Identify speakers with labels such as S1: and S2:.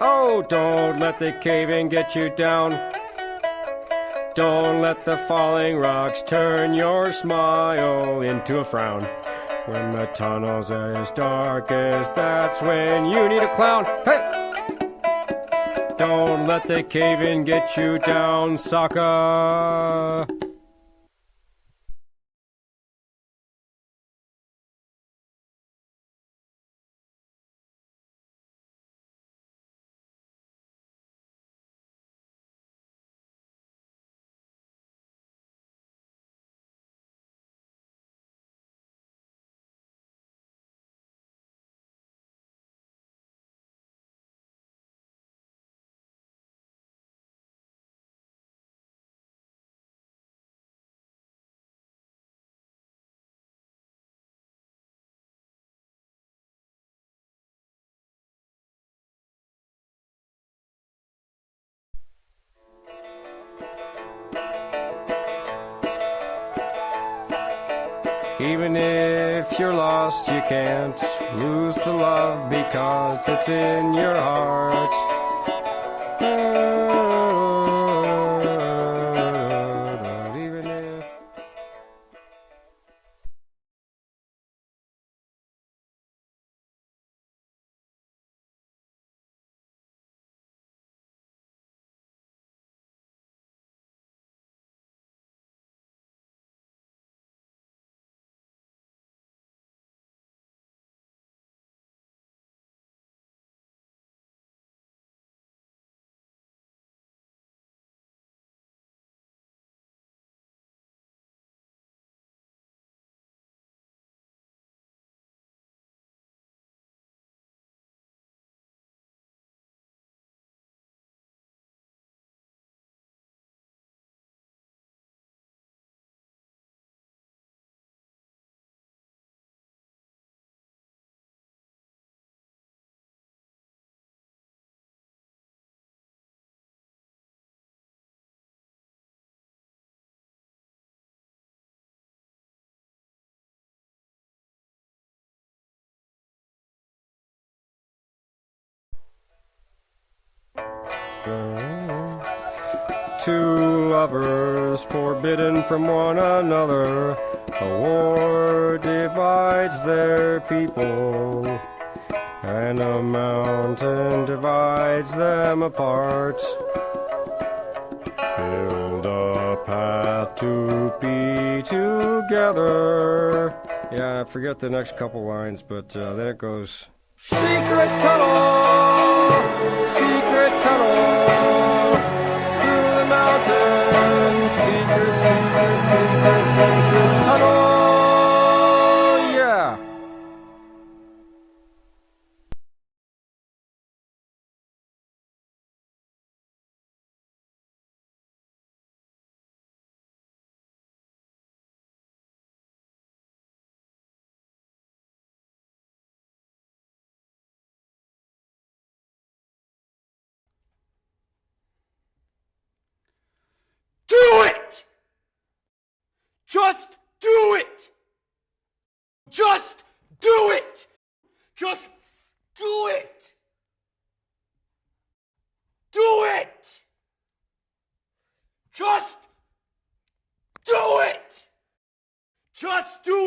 S1: Oh, don't let the cave-in get you down. Don't let the falling rocks turn your smile into a frown. When the tunnel's as dark as that's when you need a clown. Hey! Don't let the cave-in get you down, sucker. Even if you're lost, you can't lose the love because it's in your heart. Two lovers forbidden from one another. A war divides their people, and a mountain divides them apart. Build a path to be together. Yeah, I forget the next couple lines, but uh, then it goes. Secret tunnel, secret tunnel through the mountains. Secret, secret, secret, secret
S2: Just do it! Just do it! Just do it! Do it! Just do it! Just do!